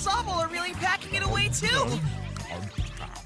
Sobble are really packing it away too.